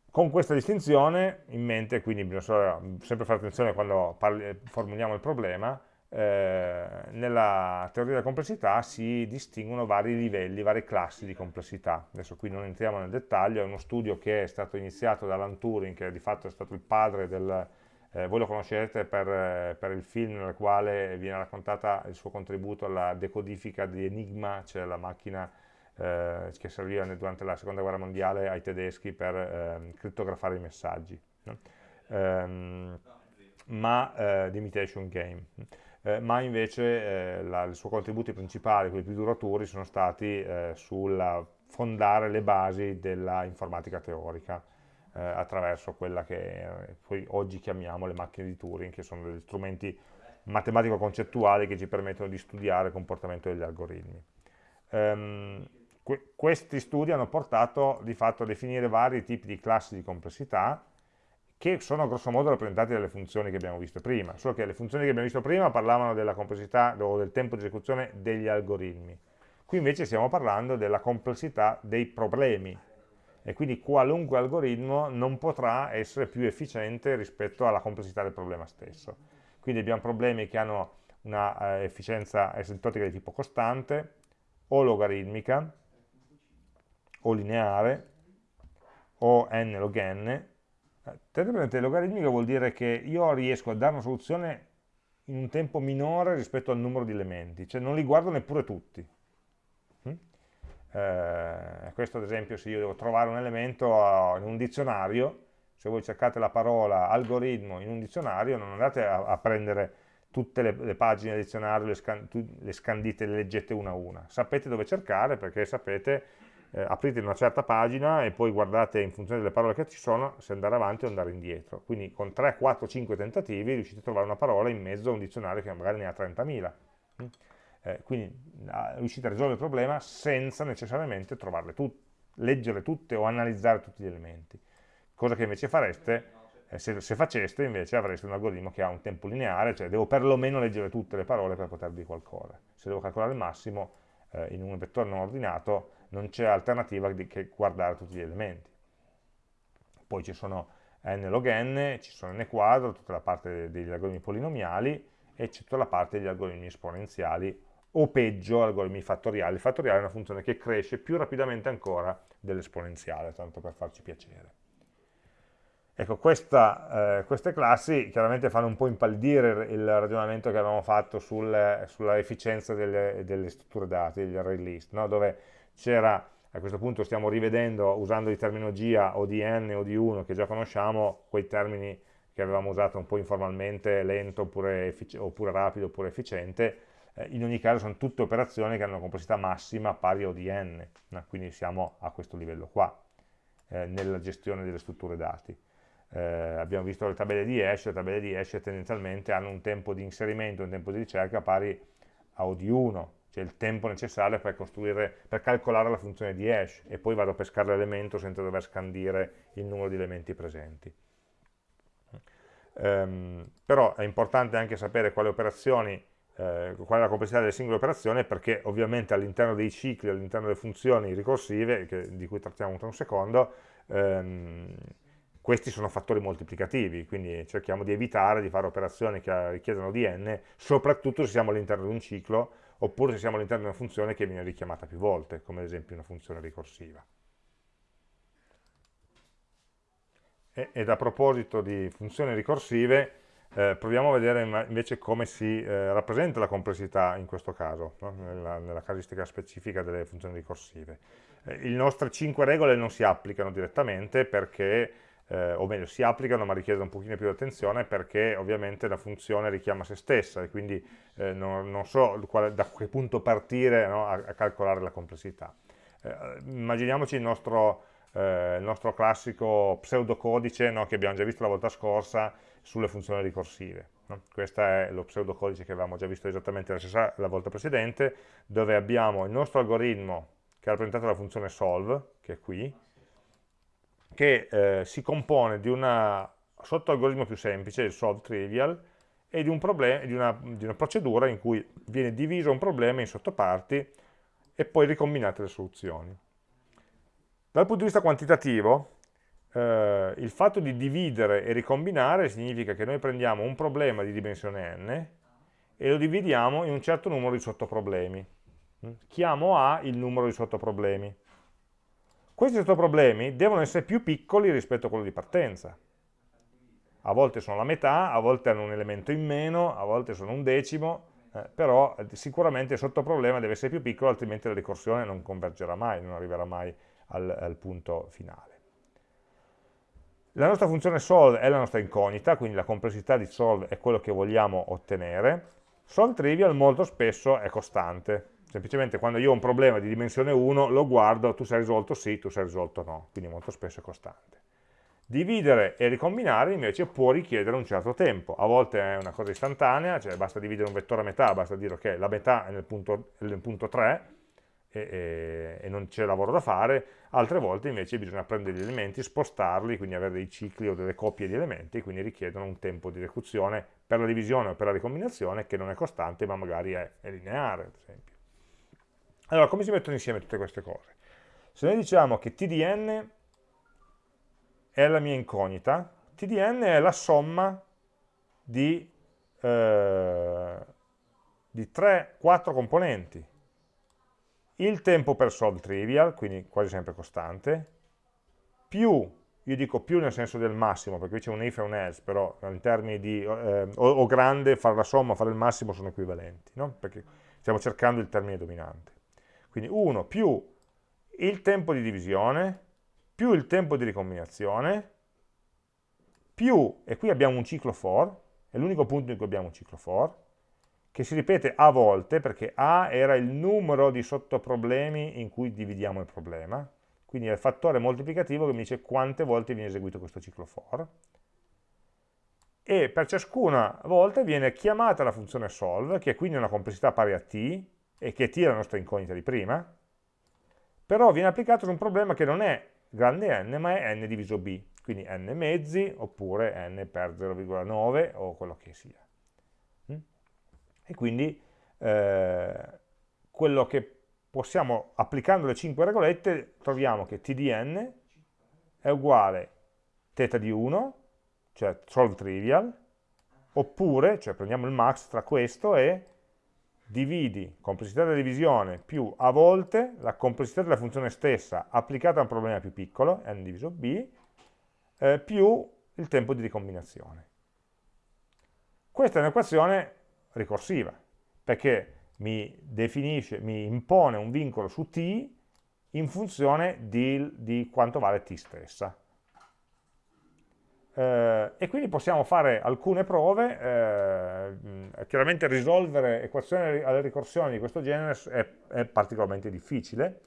con questa distinzione in mente, quindi bisogna sempre fare attenzione quando parli, formuliamo il problema, eh, nella teoria della complessità si distinguono vari livelli, varie classi di complessità. Adesso qui non entriamo nel dettaglio, è uno studio che è stato iniziato da Alan Turing, che di fatto è stato il padre del... Eh, voi lo conoscerete per, per, il film nel quale viene raccontata il suo contributo alla decodifica di Enigma, cioè la macchina eh, che serviva durante la seconda guerra mondiale ai tedeschi per eh, crittografare i messaggi, no? um, ma eh, di Imitation Game. Eh, ma invece eh, la, i suoi contributi principali, quelli più duraturi, sono stati eh, sul fondare le basi della informatica teorica eh, attraverso quella che poi oggi chiamiamo le macchine di Turing, che sono degli strumenti matematico-concettuali che ci permettono di studiare il comportamento degli algoritmi. Um, que questi studi hanno portato di fatto a definire vari tipi di classi di complessità che sono grosso modo rappresentati dalle funzioni che abbiamo visto prima, solo che le funzioni che abbiamo visto prima parlavano della complessità o del tempo di esecuzione degli algoritmi. Qui invece stiamo parlando della complessità dei problemi e quindi qualunque algoritmo non potrà essere più efficiente rispetto alla complessità del problema stesso. Quindi abbiamo problemi che hanno una eh, efficienza asintotica di tipo costante o logaritmica o lineare o n log n. Tenete presente, logaritmica vuol dire che io riesco a dare una soluzione in un tempo minore rispetto al numero di elementi, cioè non li guardo neppure tutti. Mm? Eh, questo ad esempio se io devo trovare un elemento in un dizionario, se voi cercate la parola algoritmo in un dizionario non andate a, a prendere tutte le, le, pagine del dizionario, le, scan, le scandite, le leggete una a una. Sapete dove cercare perché sapete eh, aprite una certa pagina e poi guardate in funzione delle parole che ci sono se andare avanti o andare indietro. Quindi con 3, 4, 5 tentativi riuscite a trovare una parola in mezzo a un dizionario che magari ne ha 30.000. Mm? Eh, quindi riuscite a risolvere il problema senza necessariamente tutte, leggere tutte o analizzare tutti gli elementi. Cosa che invece fareste, eh, se, se, faceste invece avreste un algoritmo che ha un tempo lineare, cioè devo perlomeno leggere tutte le parole per poter dire qualcosa. Se devo calcolare il massimo eh, in un vettore non ordinato non c'è alternativa che guardare tutti gli elementi. Poi ci sono n log n, ci sono n quadro, tutta la parte degli algoritmi polinomiali e c'è tutta la parte degli algoritmi esponenziali o peggio algoritmi fattoriali. Il fattoriale è una funzione che cresce più rapidamente ancora dell'esponenziale, tanto per farci piacere. Ecco, questa, eh, queste classi chiaramente fanno un po' impallidire il ragionamento che avevamo fatto sul, sulla efficienza delle, delle, strutture dati, degli array list, no? dove c'era a questo punto stiamo rivedendo, usando di terminologia o di n o di 1 che già conosciamo, quei termini che avevamo usato un po' informalmente, lento oppure, oppure rapido oppure efficiente, eh, in ogni caso sono tutte operazioni che hanno una complessità massima pari o di n, no? quindi siamo a questo livello qua, eh, nella gestione delle strutture dati. Eh, abbiamo visto le tabelle di hash, le tabelle di hash tendenzialmente hanno un tempo di inserimento, un tempo di ricerca pari a O di 1, cioè il tempo necessario per, per calcolare la funzione di hash e poi vado a pescare l'elemento senza dover scandire il numero di elementi presenti. Um, però è importante anche sapere quali operazioni, eh, qual è la complessità delle singole operazioni perché ovviamente all'interno dei cicli, all'interno delle funzioni ricorsive, che, di cui trattiamo tra un secondo, ehm, questi sono fattori moltiplicativi, quindi cerchiamo di evitare di fare operazioni che richiedono di n, soprattutto se siamo all'interno di un ciclo, oppure se siamo all'interno di una funzione che viene richiamata più volte, come ad esempio una funzione ricorsiva. E, ed a proposito di funzioni ricorsive, eh, proviamo a vedere invece come si eh, rappresenta la complessità in questo caso, no? nella, nella, casistica specifica delle funzioni ricorsive. Eh, le nostre 5 regole non si applicano direttamente perché eh, o meglio si applicano ma richiedono un pochino più di attenzione perché ovviamente la funzione richiama se stessa e quindi eh, non, non, so quale, da che punto partire no, a, a, calcolare la complessità. Eh, immaginiamoci il nostro, eh, il nostro, classico pseudocodice no, che abbiamo già visto la volta scorsa sulle funzioni ricorsive. No? Questo è lo pseudocodice che avevamo già visto esattamente la, stessa, la volta precedente, dove abbiamo il nostro algoritmo che è rappresentato dalla funzione solve, che è qui, che eh, si compone di una sottoalgoritmo più semplice, il solve trivial, e di, un di, una, di, una, procedura in cui viene diviso un problema in sottoparti e poi ricombinate le soluzioni. Dal punto di vista quantitativo, eh, il fatto di dividere e ricombinare significa che noi prendiamo un problema di dimensione n e lo dividiamo in un certo numero di sottoproblemi. Chiamo A il numero di sottoproblemi. Questi sottoproblemi devono essere più piccoli rispetto a quello di partenza. A volte sono la metà, a volte hanno un elemento in meno, a volte sono un decimo, eh, però eh, sicuramente il sottoproblema deve essere più piccolo, altrimenti la ricorsione non convergerà mai, non arriverà mai al, al punto finale. La nostra funzione solve è la nostra incognita, quindi la complessità di solve è quello che vogliamo ottenere. Solve trivial molto spesso è costante, semplicemente quando io ho un problema di dimensione 1 lo guardo, tu sei risolto sì, tu sei risolto no, quindi molto spesso è costante. Dividere e ricombinare invece può richiedere un certo tempo, a volte è una cosa istantanea, cioè basta dividere un vettore a metà, basta dire ok, la metà è nel punto, nel punto 3 e, e, e non c'è lavoro da fare, altre volte invece bisogna prendere gli elementi, spostarli, quindi avere dei cicli o delle coppie di elementi, quindi richiedono un tempo di esecuzione per la divisione o per la ricombinazione che non è costante ma magari è, è lineare ad esempio. Allora, come si mettono insieme tutte queste cose? Se noi diciamo che tdn è la mia incognita, tdn è la somma di, eh, di 3-4 componenti. Il tempo per solve trivial, quindi quasi sempre costante, più, io dico più nel senso del massimo, perché qui c'è un if e un else, però in termini di eh, o, o, grande, fare la somma, fare il massimo sono equivalenti, no? perché stiamo cercando il termine dominante. Quindi 1 più il tempo di divisione, più il tempo di ricombinazione, più, e qui abbiamo un ciclo for, è l'unico punto in cui abbiamo un ciclo for, che si ripete a volte, perché A era il numero di sottoproblemi in cui dividiamo il problema, quindi è il fattore moltiplicativo che mi dice quante volte viene eseguito questo ciclo for, e per ciascuna volta viene chiamata la funzione solve, che è quindi una complessità pari a t, e che T è la nostra incognita di prima, però viene applicato su un problema che non è grande n, ma è n diviso b, quindi n mezzi oppure n per 0,9 o quello che sia. Mm? E quindi eh, quello che possiamo, applicando le 5 regolette, troviamo che tdn è uguale θ di 1, cioè solve trivial, oppure, cioè prendiamo il max tra questo e dividi complessità della divisione più a volte la complessità della funzione stessa applicata a un problema più piccolo, n diviso b, eh, più il tempo di ricombinazione. Questa è un'equazione ricorsiva, perché mi definisce, mi impone un vincolo su t in funzione di, di quanto vale t stessa. Eh, e quindi possiamo fare alcune prove, eh, chiaramente risolvere equazioni alle ricorsioni di questo genere è, è particolarmente difficile,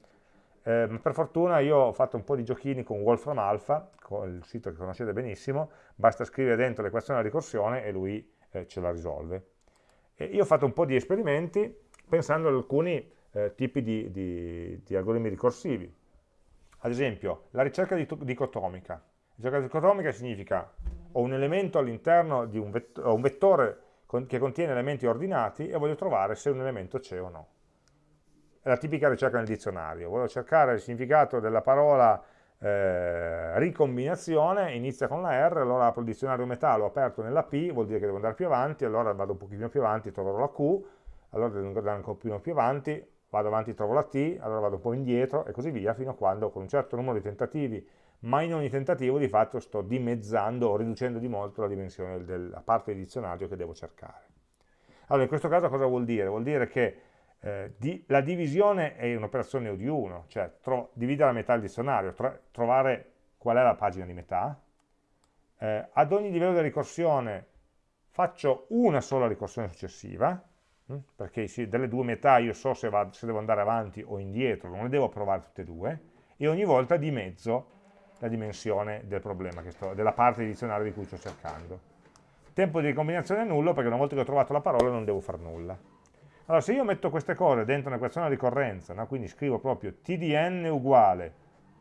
eh, per fortuna io ho fatto un po' di giochini con Wolfram Alpha, con il sito che conoscete benissimo, basta scrivere dentro l'equazione della ricorsione e lui eh, ce la risolve. E io ho fatto un po' di esperimenti pensando ad alcuni eh, tipi di, di, di algoritmi ricorsivi. Ad esempio, la ricerca dicotomica Ricerca dicotomica significa ho un elemento all'interno di un, vett un vettore con che contiene elementi ordinati e voglio trovare se un elemento c'è o no. È la tipica ricerca nel dizionario. Voglio cercare il significato della parola eh, ricombinazione, inizia con la R, allora apro il dizionario metà, l'ho aperto nella P, vuol dire che devo andare più avanti, allora vado un pochino più avanti, troverò la Q, allora devo andare un pochino più avanti, vado avanti, trovo la T, allora vado un po' indietro e così via, fino a quando con un certo numero di tentativi ma in ogni tentativo di fatto sto dimezzando o riducendo di molto la dimensione della parte di dizionario che devo cercare. Allora, in questo caso cosa vuol dire? Vuol dire che eh, di, la divisione è un'operazione O di 1, cioè dividere a metà il dizionario, tro trovare qual è la pagina di metà, eh, ad ogni livello di ricorsione faccio una sola ricorsione successiva, hm, perché sì, delle due metà io so se, va, se devo andare avanti o indietro, non le devo provare tutte e due, e ogni volta dimezzo la dimensione del problema, sto, della parte di dizionario di cui sto cercando. Tempo di ricombinazione è nullo perché una volta che ho trovato la parola non devo fare nulla. Allora se io metto queste cose dentro un'equazione di ricorrenza, no? quindi scrivo proprio t di n uguale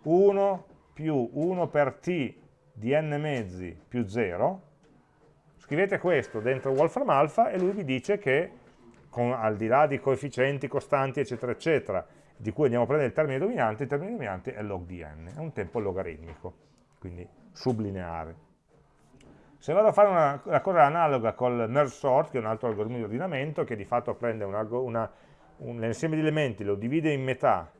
1 più 1 per t di n mezzi più 0, scrivete questo dentro Wolfram Alpha e lui vi dice che con, al di là di coefficienti costanti eccetera eccetera di cui andiamo a prendere il termine dominante, il termine dominante è log di n, è un tempo logaritmico, quindi sublineare. Se vado a fare una, una cosa analoga col merge sort, che è un altro algoritmo di ordinamento, che di fatto prende un insieme di elementi, lo divide in metà,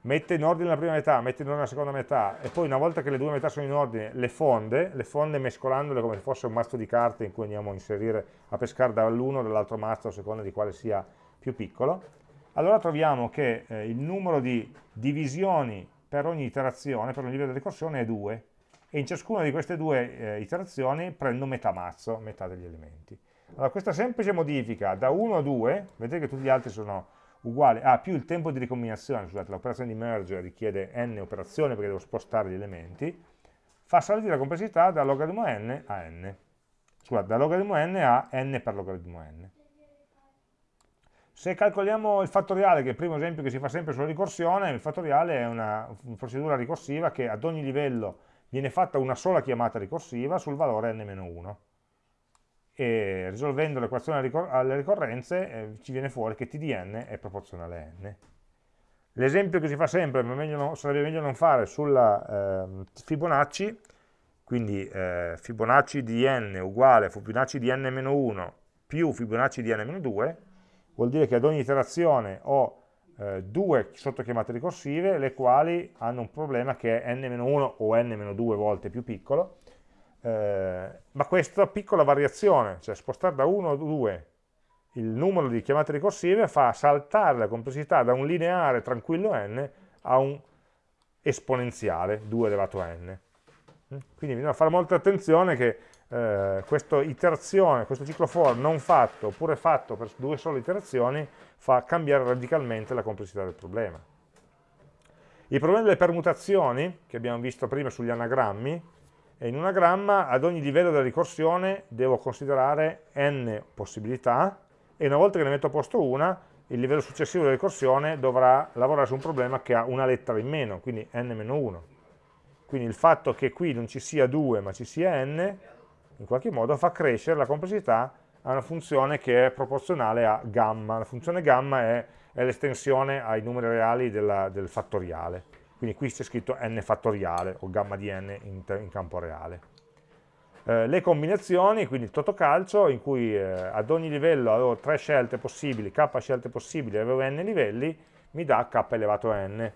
mette in ordine la prima metà, mette in ordine la seconda metà, e poi una volta che le due metà sono in ordine, le fonde, le fonde mescolandole come se fosse un mazzo di carte in cui andiamo a inserire, a pescare dall'uno o dall'altro mazzo a seconda di quale sia più piccolo, allora troviamo che eh, il numero di divisioni per ogni iterazione, per ogni livello di ricorsione è 2 e in ciascuna di queste due eh, iterazioni prendo metà mazzo, metà degli elementi. Allora questa semplice modifica da 1 a 2, vedete che tutti gli altri sono uguali, ah, più il tempo di ricombinazione, scusate, l'operazione di merge richiede n operazioni perché devo spostare gli elementi, fa salire la complessità da logaritmo n a n, scusate, da logaritmo n a n per logaritmo n. Se calcoliamo il fattoriale, che è il primo esempio che si fa sempre sulla ricorsione, il fattoriale è una, procedura ricorsiva che ad ogni livello viene fatta una sola chiamata ricorsiva sul valore n-1 e risolvendo l'equazione alle ricorrenze eh, ci viene fuori che t di n è proporzionale a n. L'esempio che si fa sempre, ma meglio non, sarebbe meglio non fare sulla eh, Fibonacci, quindi eh, Fibonacci di n uguale Fibonacci di n-1 più Fibonacci di n-2, vuol dire che ad ogni iterazione ho eh, due sottochiamate ricorsive, le quali hanno un problema che è n-1 o n-2 volte più piccolo, eh, ma questa piccola variazione, cioè spostare da 1 a 2 il numero di chiamate ricorsive, fa saltare la complessità da un lineare tranquillo n a un esponenziale 2 elevato a n. Quindi bisogna fare molta attenzione che eh, questa iterazione, questo ciclo for non fatto oppure fatto per due sole iterazioni fa cambiare radicalmente la complessità del problema. Il problema delle permutazioni, che abbiamo visto prima sugli anagrammi, è in un anagramma ad ogni livello della ricorsione devo considerare n possibilità e una volta che ne metto a posto una, il livello successivo della ricorsione dovrà lavorare su un problema che ha una lettera in meno, quindi n-1. Quindi il fatto che qui non ci sia 2 ma ci sia n in qualche modo fa crescere la complessità a una funzione che è proporzionale a gamma. La funzione gamma è, è l'estensione ai numeri reali della, del fattoriale. Quindi qui c'è scritto n fattoriale o gamma di n in, in campo reale. Eh, le combinazioni, quindi il totocalcio, in cui eh, ad ogni livello avevo tre scelte possibili, k scelte possibili, avevo n livelli, mi dà k elevato a n,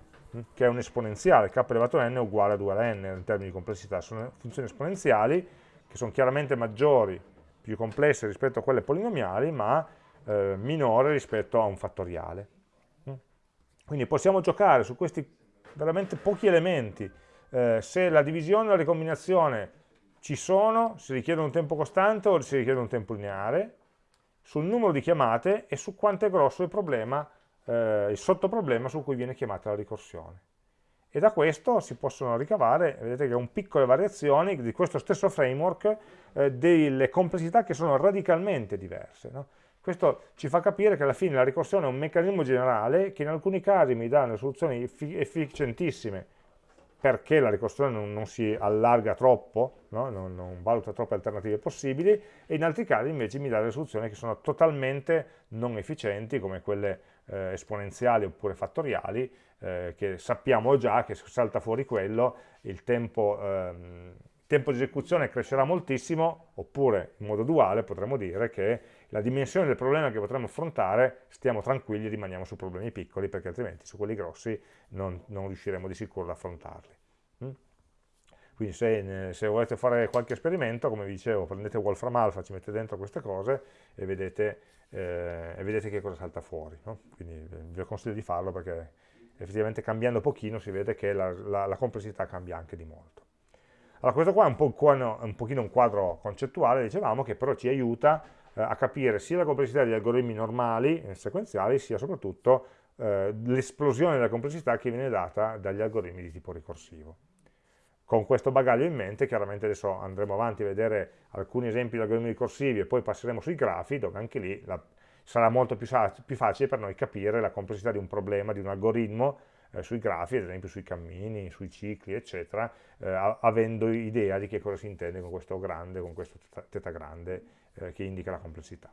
che è un esponenziale, k elevato a n è uguale a 2 alla n in termini di complessità, sono funzioni esponenziali, che sono chiaramente maggiori, più complesse rispetto a quelle polinomiali, ma eh, minore rispetto a un fattoriale. Mm. Quindi possiamo giocare su questi veramente pochi elementi. Eh, se la divisione e la ricombinazione ci sono, si richiede un tempo costante o si richiede un tempo lineare, sul numero di chiamate e su quanto è grosso il problema, eh, il sottoproblema su cui viene chiamata la ricorsione. E da questo si possono ricavare, vedete che con piccole variazioni di questo stesso framework, eh, delle complessità che sono radicalmente diverse. No? Questo ci fa capire che alla fine la ricorsione è un meccanismo generale che in alcuni casi mi dà soluzioni efficientissime perché la ricorsione non, non si allarga troppo, no? non, non, valuta troppe alternative possibili, e in altri casi invece mi dà delle soluzioni che sono totalmente non efficienti, come quelle eh, esponenziali oppure fattoriali, eh, che sappiamo già che se salta fuori quello, il tempo, ehm, tempo di esecuzione crescerà moltissimo, oppure in modo duale potremmo dire che la dimensione del problema che potremmo affrontare, stiamo tranquilli e rimaniamo su problemi piccoli, perché altrimenti su quelli grossi non, non riusciremo di sicuro ad affrontarli. Mm? Quindi se, se, volete fare qualche esperimento, come vi dicevo, prendete Wolfram Alpha, ci mettete dentro queste cose e vedete, eh, e vedete che cosa salta fuori. No? Quindi eh, vi consiglio di farlo perché effettivamente cambiando pochino si vede che la, la, la complessità cambia anche di molto. Allora questo qua è un, po un pochino un quadro concettuale, dicevamo, che però ci aiuta eh, a capire sia la complessità degli algoritmi normali, e sequenziali, sia soprattutto eh, l'esplosione della complessità che viene data dagli algoritmi di tipo ricorsivo. Con questo bagaglio in mente, chiaramente adesso andremo avanti a vedere alcuni esempi di algoritmi ricorsivi e poi passeremo sui grafi, dove anche lì la, sarà molto più, più, facile per noi capire la complessità di un problema, di un algoritmo, eh, sui grafi, ad esempio sui cammini, sui cicli, eccetera, eh, avendo idea di che cosa si intende con questo grande, con questo teta grande eh, che indica la complessità.